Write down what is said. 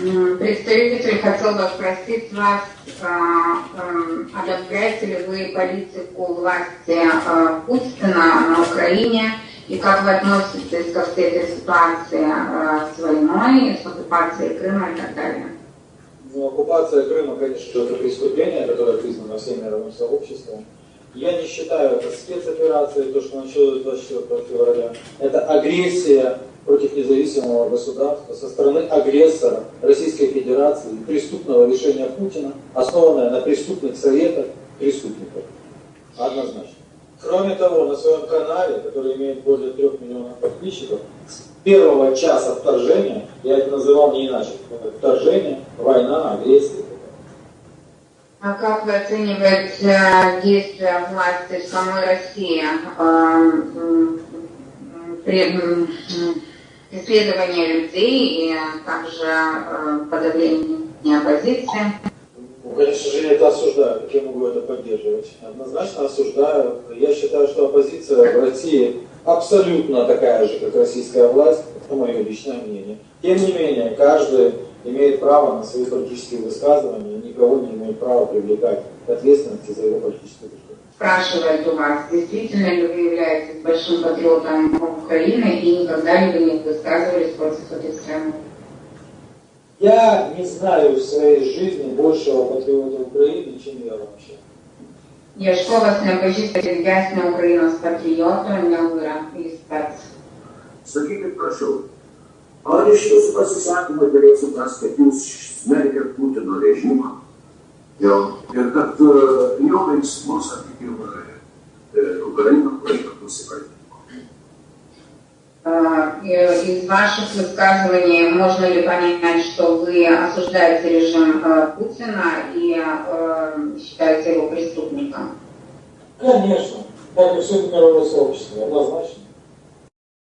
Представитель хотел бы спросить вас, одобряете ли вы политику власти Путина на Украине и как вы относитесь ко всей этой ситуации с войной, с оккупацией Крыма и так далее? Ну, оккупация Крыма, конечно, это преступление, которое признано всем мировым сообществом. Я не считаю это спецоперацией, то, что началось 24 февраля. Это агрессия против независимого государства со стороны агрессора Российской Федерации, преступного решения Путина, основанное на преступных советах преступников. Однозначно. Кроме того, на своем канале, который имеет более трех миллионов подписчиков, с первого часа вторжения, я это называл не иначе, вторжение, война, агрессия. А как вы оцениваете действия власти самой России? преследование людей и также подавление оппозиции? Ну, конечно же, я это осуждаю. Как я могу это поддерживать? Однозначно осуждаю. Я считаю, что оппозиция в России абсолютно такая же, как российская власть. Это мое личное мнение. Тем не менее, каждый имеет право на свои политические высказывания, никого не имеет права привлекать к ответственности за его политическое высказывание. Спрашивает у вас, действительно ли вы являетесь большим патриотом Украины и никогда ли вы не высказывались против этой страны? Я не знаю в своей жизни большего патриота Украины, чем я вообще. Якщо вас не бачите ясна Україна з патріотом, не вира і спец. Sakykit, prašau, tas, kad jūs smerkėt Putino režimą jo, ir kad uh, jo veiksmus, sakykime, Ukraina laiko nusikaltimu? Из ваших высказываний можно ли понять, что вы осуждаете режим Путина и считаете его преступником? Конечно, как и все мировое сообщество, однозначно.